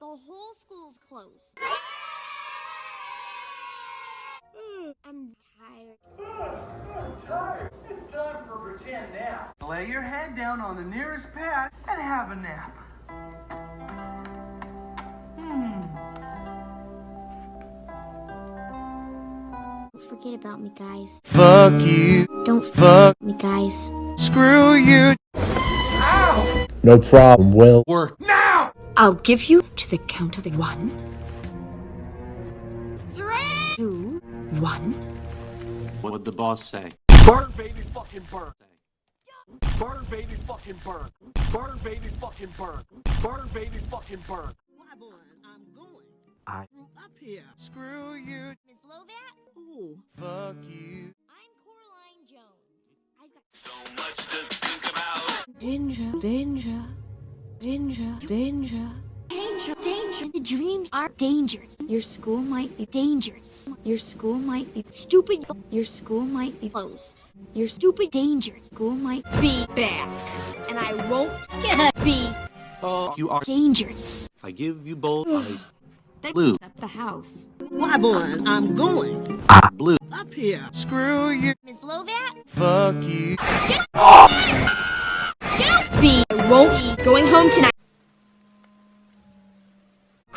The whole school's closed. I'm tired. I'm tired. It's time for a pretend nap. Lay your head down on the nearest pad and have a nap. Don't forget about me, guys. Fuck you. Don't Fuck. me, guys. Screw you. No problem, Will. Work now! I'll give you to the count of one, Three! two, one. What'd the boss say? Burn, baby, fucking burn. Burn, baby, fucking burn. Burn, baby, fucking burn. Burn, baby, fucking burn. Why, boy, I'm going. I- Grew up here. Screw you. Miss Lovat, Ooh. Fuck you. I'm Coraline Jones. I've got so much to think about. Danger, danger, danger, danger. danger, danger. The dreams are dangerous. Your school might be dangerous. Your school might be stupid. Your school might be closed. Your stupid dangerous school might be back. And I won't get be Oh, you are. dangerous. I give you both eyes. They Blue. up the house. Why, boy, I'm going. Ah, Blue. Up here. Screw you. Miss Lovat, Fuck you. get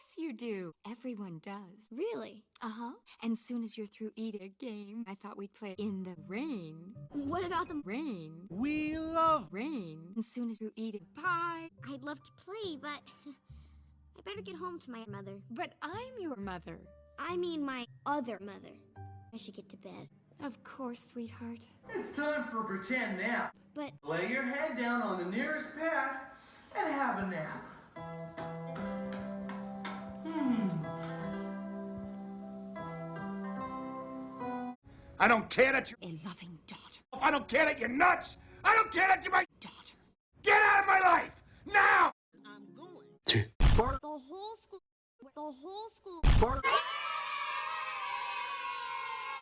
Of course you do. Everyone does. Really? Uh huh. And soon as you're through eating a game, I thought we'd play in the rain. What about the Rain. We love Rain. And soon as you're eating pie. I'd love to play, but I better get home to my mother. But I'm your mother. I mean, my other mother. I should get to bed. Of course, sweetheart. It's time for a pretend nap. But Lay your head down on the nearest pad and have a nap. I don't care that you're. A loving daughter. I don't care that you're nuts. I don't care that you're my. Daughter. Get out of my life now. I'm going. Burn, the whole school, the whole school. burn.